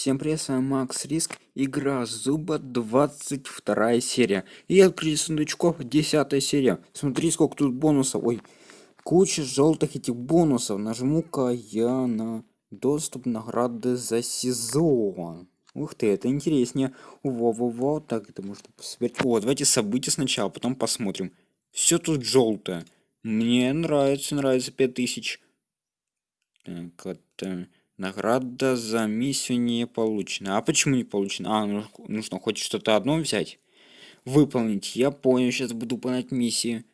Всем привет, с вами Макс Риск, игра Зуба, 22 серия. И открыть сундучков, 10 серия. Смотри, сколько тут бонусов. Ой, куча желтых этих бонусов. Нажму-ка я на доступ награды за сезон. Ух ты, это интереснее. Во-во-во, так это можно посмотреть. О, давайте события сначала, потом посмотрим. Все тут желтое. Мне нравится, нравится 5000. Так, это... Награда за миссию не получена. А почему не получена? А, ну, нужно хоть что-то одно взять. Выполнить. Я понял, сейчас буду выполнять миссии.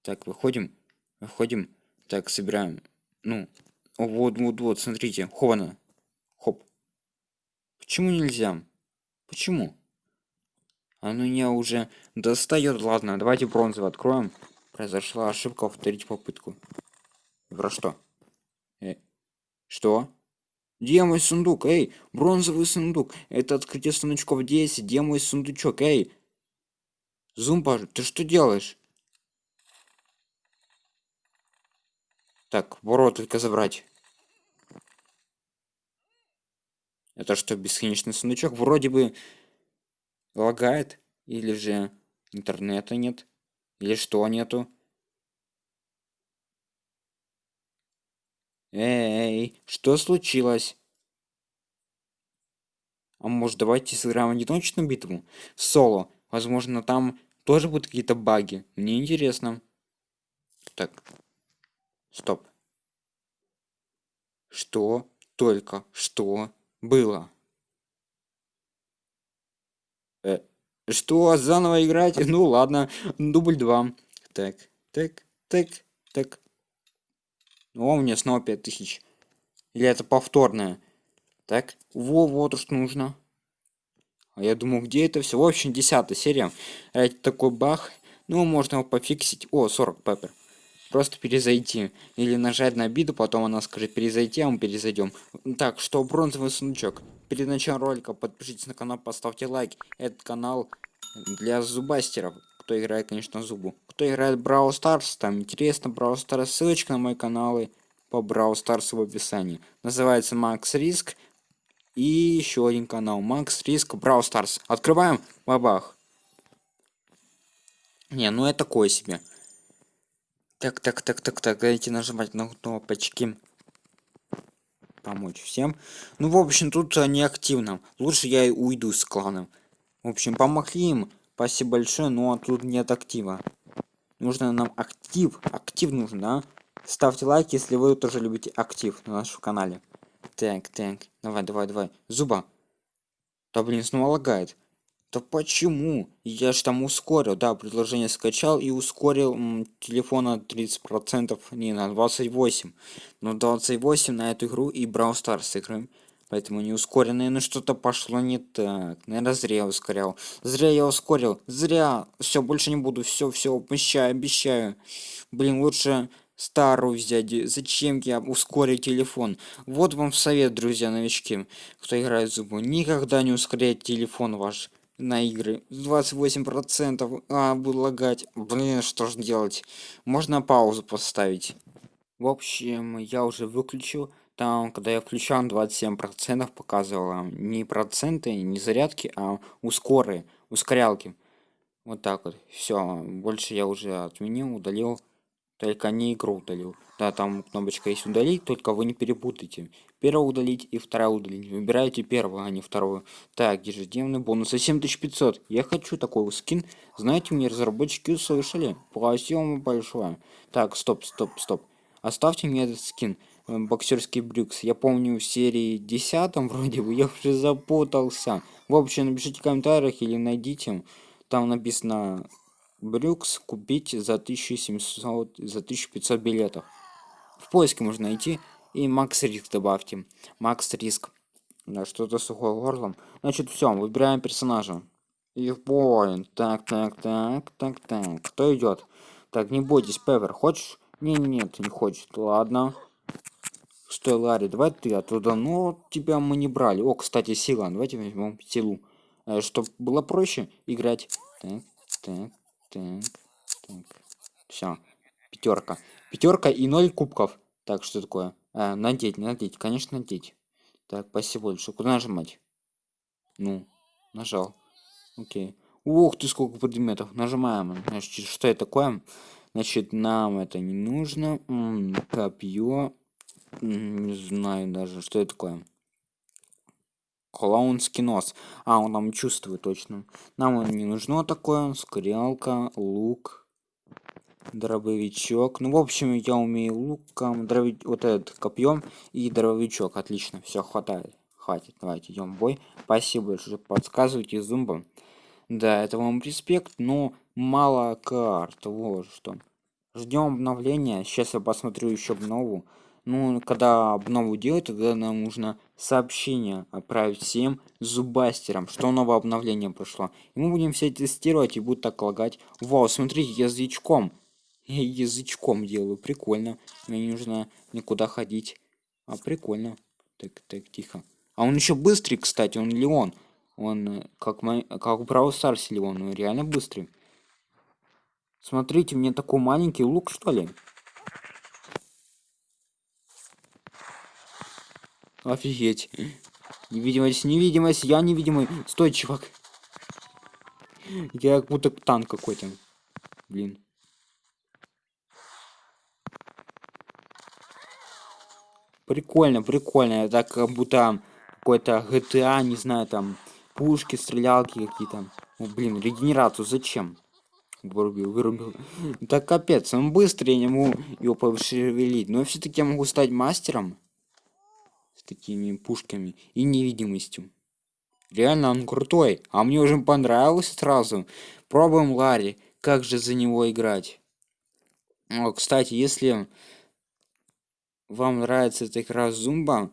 Так, выходим. Выходим. Так, собираем. Ну, вот, вот, вот, смотрите. Хована. Хоп. Почему нельзя? Почему? Оно меня уже достает. Ладно, давайте бронзовый откроем. Произошла ошибка, повторить попытку. Про что? Э, что? Где мой сундук? Эй, бронзовый сундук. Это открытие сундучков 10. Где мой сундучок? Эй. Зумба, ты что делаешь? Так, ворот только забрать. Это что, бесконечный сундучок? Вроде бы лагает. Или же интернета нет. Или что нету. Эй, что случилось? А может давайте сыграем одиночную битву? Соло. Возможно там тоже будут какие-то баги. Мне интересно. Так. Стоп. Что только что было? Э, что, заново играть? Ну ладно, дубль 2. Так, так, так, так. О, у меня снова 5000. Или это повторное? Так, во, вот что нужно. А я думаю, где это все? В общем, 10 серия. Это такой бах. Ну, можно его пофиксить. О, 40 пеппер. Просто перезайти. Или нажать на обиду, потом она скажет перезайти, а мы перезайдем. Так, что бронзовый сундучок. Перед началом ролика подпишитесь на канал, поставьте лайк. Этот канал для зубастеров кто играет, конечно, зубу. Кто играет Brawl Stars, там интересно Brawl Stars, ссылочка на мои каналы по Brawl Stars в описании. Называется Макс Риск. И еще один канал Макс Риск Brawl Stars. Открываем, бабах. Не, ну это такое себе. Так, так, так, так, так, давайте нажимать на кнопочки. Помочь всем. Ну, в общем, тут не активно. Лучше я уйду с кланом. В общем, помогли им. Спасибо большое, но тут нет актива. Нужно нам актив. Актив нужен, да? Ставьте лайк, если вы тоже любите актив на нашем канале. Так, так. Давай, давай, давай. Зуба. Да блин, снова лагает. Да почему? Я же там ускорил, да, предложение скачал и ускорил м, телефона 30%, не, на 28. Но 28 на эту игру и Brawl Stars играем. Поэтому не ускоренные, но что-то пошло не так. Наверное, зря я ускорял. Зря я ускорил. Зря. Все, больше не буду. Все, все, обещаю, обещаю. Блин, лучше старую взять. Зачем я ускорить телефон? Вот вам совет, друзья, новички, кто играет в зубы. Никогда не ускоряйте телефон ваш на игры 28 процентов а буду лагать блин что же делать можно паузу поставить в общем я уже выключил там когда я включал 27 процентов показывала не проценты не зарядки а ускоры ускорялки. Вот так вот. Все больше я уже отменил удалил. Только не игру удалил. Да там кнопочка есть удалить только вы не перепутайте. Первую удалить и вторая удалить. Выбирайте первую а не вторую. Так ежедневный бонус 7500 я хочу такой скин. Знаете мне разработчики услышали. Спасибо большое. Так стоп стоп стоп. Оставьте мне этот скин боксерский брюкс я помню в серии 10 вроде бы я уже запутался в общем напишите в комментариях или найдите. Там написано брюкс купить за 1700 за 1500 билетов в поиске можно найти и макс риск добавьте. Макс риск да что-то сухое горлом. Значит все выбираем персонажа. И point так так так так так. Кто идет так не бойтесь певер хочешь? Не нет не хочет. Ладно Стой, Ларри, давай ты оттуда. Ну, тебя мы не брали. О, кстати, сила. Давайте возьмем силу. Э, чтобы было проще играть. Так, так, так, так. Все. Пятерка. Пятерка и ноль кубков. Так, что такое? А, надеть, надеть. Конечно, надеть. Так, спасибо большое. Куда нажимать? Ну, нажал. Окей. Ух ты, сколько предметов. Нажимаем. Значит, что это такое? Значит, нам это не нужно. М -м, копье. Не знаю даже, что это такое. Клоунский нос. А, он там чувствует точно. Нам он не нужно такое. Скрялка, лук, дробовичок. Ну, в общем, я умею луком, дроби... вот этот копьем и дробовичок. Отлично, все хватает. Хватит, давайте идем в бой. Спасибо большое, подсказывайте зумба. Да, это вам респект, но мало карт. Вот что. Ждем обновления. Сейчас я посмотрю еще обнову. Ну, когда обнову делать, тогда нам нужно сообщение отправить всем зубастерам, что новое обновление прошло. И мы будем все тестировать и будет так лагать. Вау, смотрите, язычком. Я язычком делаю, прикольно. Мне не нужно никуда ходить. А прикольно. Так, так, тихо. А он еще быстрый, кстати, он Леон. Он э, как, мой, как Brawl Stars Леон, он реально быстрый. Смотрите, мне такой маленький лук, что ли? Офигеть. Невидимость, невидимость, я невидимый. Стой, чувак. Я как будто танк какой-то. Блин. Прикольно, прикольно. Это как будто какой-то GTA, не знаю, там пушки, стрелялки какие-то. О, блин, регенерацию зачем? Вырубил, вырубил. Так капец, он быстрый, я не могу его пошевелить. Но все-таки я могу стать мастером такими пушками и невидимостью. Реально он крутой, а мне уже понравилось сразу. Пробуем Ларри, как же за него играть. О, кстати, если вам нравится эта игра Зумба,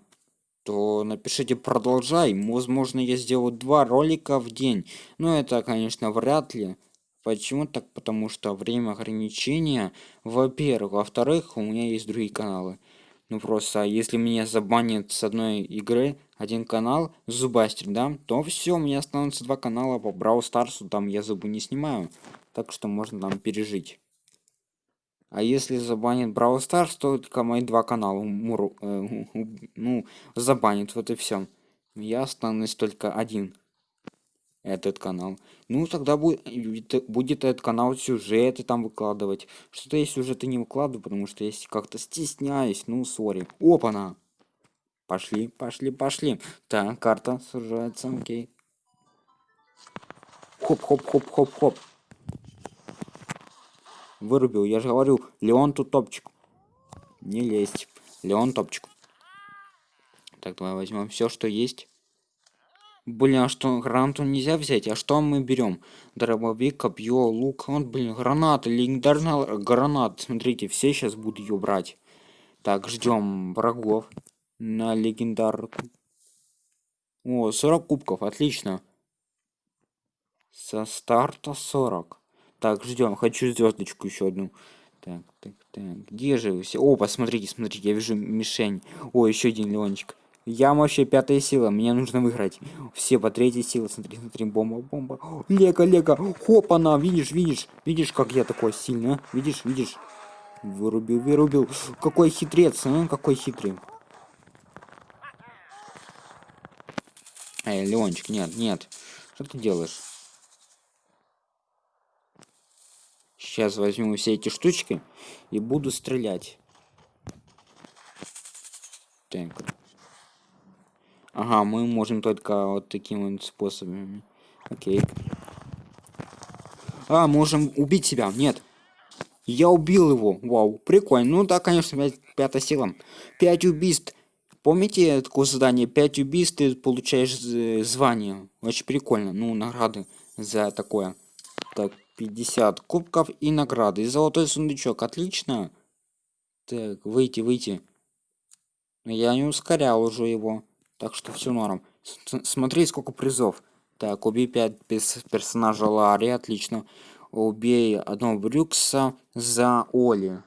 то напишите продолжай. Возможно, я сделаю два ролика в день. Но это, конечно, вряд ли. Почему так? Потому что время ограничения, во-первых. Во-вторых, у меня есть другие каналы. Ну просто, а если меня забанят с одной игры один канал, Зубастер, да, то все, у меня останутся два канала по Брау Старсу, там я зубы не снимаю. Так что можно там пережить. А если забанит Брау Старс, то только мои два канала муру, э, ну, забанит, вот и все. Я останусь только один этот канал. Ну, тогда будет, будет этот канал сюжеты там выкладывать. Что-то я сюжеты не выкладываю, потому что если как-то стесняюсь, ну, sorry. Опа-на! Пошли, пошли, пошли. Так, карта сужается, окей. Хоп-хоп-хоп-хоп-хоп. Вырубил, я же говорю, Леон тут топчик. Не лезть. Леон топчик. Так, давай возьмем все, что есть. Блин, а что, гранату нельзя взять? А что мы берем? Дробовик, копье, лук. Вот, блин, граната, легендарная граната. Смотрите, все сейчас будут ее брать. Так, ждем врагов на легендарку. О, 40 кубков, отлично. Со старта 40. Так, ждем. Хочу звездочку еще одну. Так, так, так. Где же все? О, посмотрите, смотрите, я вижу мишень. О, еще один Леончик. Я вообще пятая сила, мне нужно выиграть. Все по третьей силе, смотри, смотри, бомба, бомба. Лего, лего, хоп, она, видишь, видишь, видишь, как я такой сильный, а? видишь, видишь. Вырубил, вырубил. Какой хитрец, а? Какой хитрый. Эй, Леончик, нет, нет. Что ты делаешь? Сейчас возьму все эти штучки и буду стрелять. Так. Ага, мы можем только вот таким вот способами. Окей. А, можем убить себя. Нет. Я убил его. Вау, прикольно. Ну да, конечно, 5, пятая сила. 5 убийств. Помните такое задание? 5 убийств ты получаешь звание. Очень прикольно. Ну, награды за такое. Так, 50 кубков и награды. И золотой сундучок. Отлично. Так, выйти, выйти. Я не ускорял уже его. Так что все норм. Смотри, сколько призов. Так, убей 5 персонажа Ларри, отлично. Убей одного Брюкса за Оли.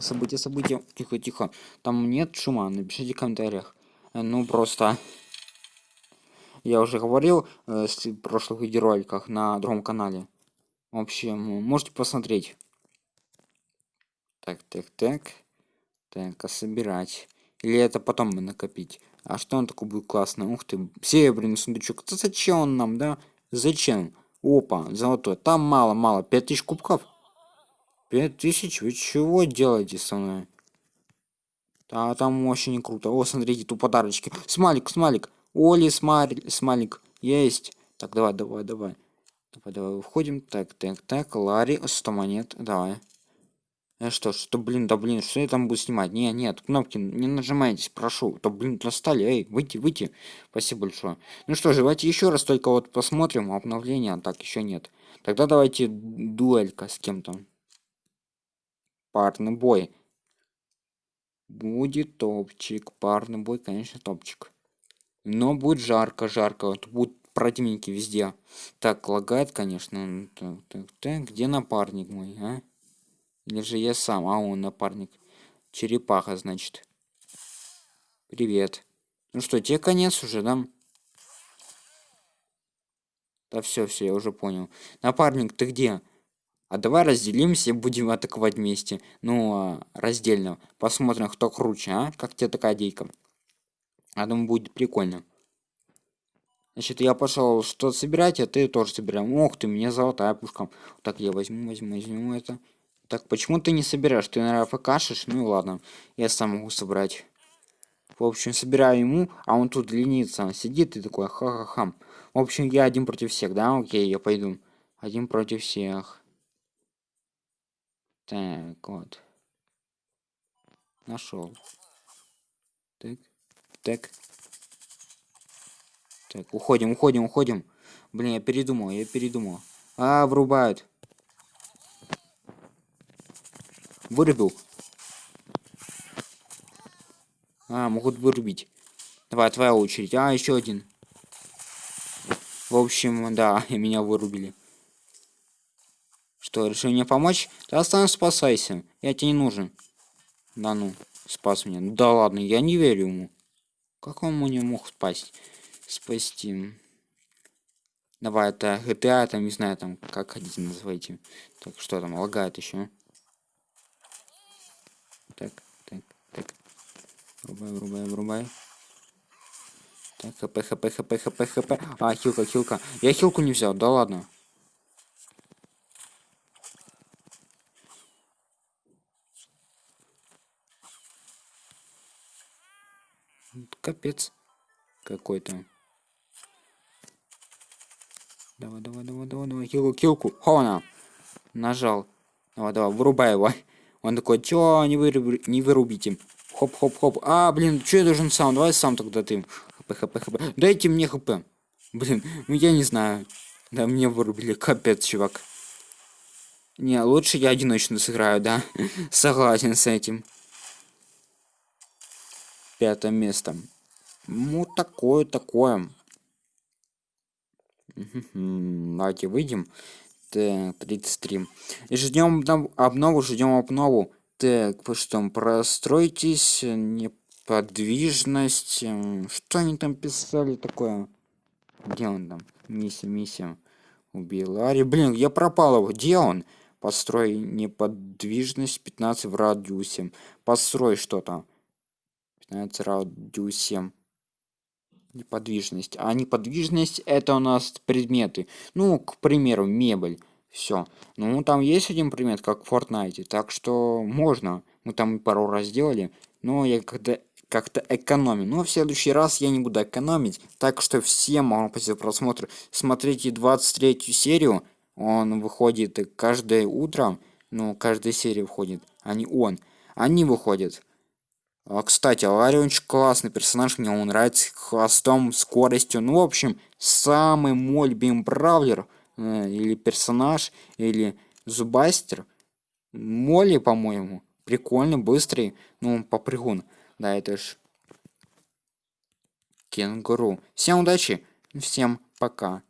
События, события. Тихо, тихо. Там нет шума, напишите в комментариях. Э, ну, просто... Я уже говорил э, в прошлых видеороликах на другом канале. В общем, можете посмотреть. Так, так, так. Так, а собирать. Или это потом накопить? А что он такой будет классный? Ух ты, серебряный сундучок. Это зачем он нам, да? Зачем? Опа, золотой. Там мало-мало. Пять тысяч кубков? Пять тысяч? Вы чего делаете со мной? Да, там очень круто. О, смотрите, тут подарочки. Смайлик, смайлик. Оли, смайлик, смайлик. Есть. Так, давай, давай, давай. Давай, давай, входим. Так, так, так. Ларри, 100 монет. Давай. Э, что, что, блин, да блин, что я там буду снимать? Не, нет, кнопки не нажимайтесь, прошу. То, блин, достали, эй, выйти, выйти. Спасибо большое. Ну что же, давайте еще раз только вот посмотрим обновление, а так еще нет. Тогда давайте дуэлька с кем-то. Парный бой. Будет топчик, парный бой, конечно, топчик. Но будет жарко, жарко, вот будут противники везде. Так, лагает, конечно. Так, так, так, где напарник мой, а? Или же я сам, а он напарник. Черепаха, значит. Привет. Ну что, тебе конец уже, да? Да все, все, я уже понял. Напарник, ты где? А давай разделимся и будем атаковать вместе. Ну, а, раздельно. Посмотрим, кто круче, а? Как тебе такая идейка? Я думаю, будет прикольно. Значит, я пошел что собирать, а ты тоже собираем. Ох ты, мне золотая пушка. Так, я возьму, возьму, возьму это. Так, почему ты не собираешь? Ты, наверное, покашешь? Ну ладно, я сам могу собрать. В общем, собираю ему, а он тут ленится. Сидит и такой, ха-ха-ха. В общем, я один против всех, да? Окей, я пойду. Один против всех. Так, вот. Нашел. Так, так. Так, уходим, уходим, уходим. Блин, я передумал, я передумал. А, врубают. Вырубил. А, могут вырубить. Давай, твоя очередь. А, еще один. В общем, да, меня вырубили. Что, решил мне помочь? Да останься, спасайся. Я тебе не нужен. Да ну, спас меня. Да ладно, я не верю ему. Как он мне мог спасть? Спасти. Давай, это GTA, там, не знаю, там, как хотите называйте. Так, что там, лагает еще так, так, так. Врубай, врубай, врубай. Так, хп, хп, хп, хп, хп. А, хилка, хилка. Я хилку не взял, да ладно. Капец. Какой-то. Давай, давай, давай, давай, давай, хилку, хилку. Хона. Нажал. Давай, давай, вырубай его. Он такой, чё, не, выруб... не вырубите. Хоп-хоп-хоп. А, блин, что я должен сам? Давай сам тогда ты. Хп, HP, хп. Дайте мне хп. Блин, ну я не знаю. Да, мне вырубили. Капец, чувак. Не, лучше я одиночно сыграю, да? Согласен с этим. Пятое место. Ну, такое, такое. Давайте выйдем. Так, 33. И ждем обнову, ждем обнову. Так, вы что, простройтесь, неподвижность. Что они там писали такое? Где он там? Миссия, миссия. Убил Ари. Блин, я пропал его. Где он? Построй неподвижность 15 в радиусе. Построй что-то. 15 в радиусе неподвижность. А неподвижность это у нас предметы. Ну, к примеру, мебель. Все. Ну, там есть один предмет, как в Fortnite. Так что можно. Мы там пару раз сделали. Но я когда как-то экономим. Но в следующий раз я не буду экономить. Так что всем вам спасибо за просмотр. Смотрите 23 серию. Он выходит каждое утро. Ну, каждая серия выходит. А не он. Они выходят. А, кстати, Ларри очень классный персонаж, мне он нравится хвостом, скоростью. Ну, в общем, самый мой любимый бравлер, э, или персонаж, или зубастер. Молли, по-моему, прикольный, быстрый, ну, попрыгун. Да, это ж кенгуру. Всем удачи, всем пока.